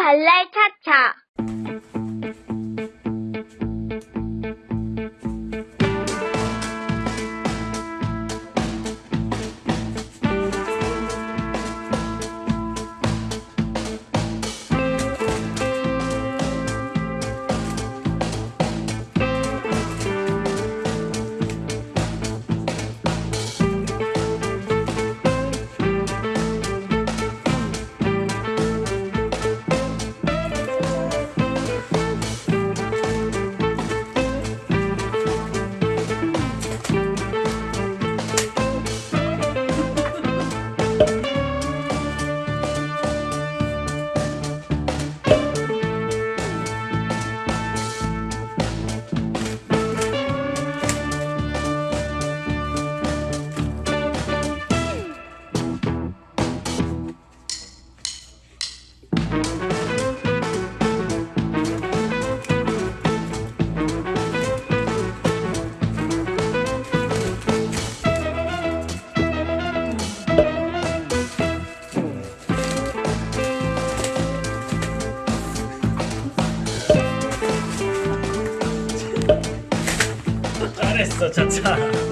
발랄 차차. ですとちゃちゃ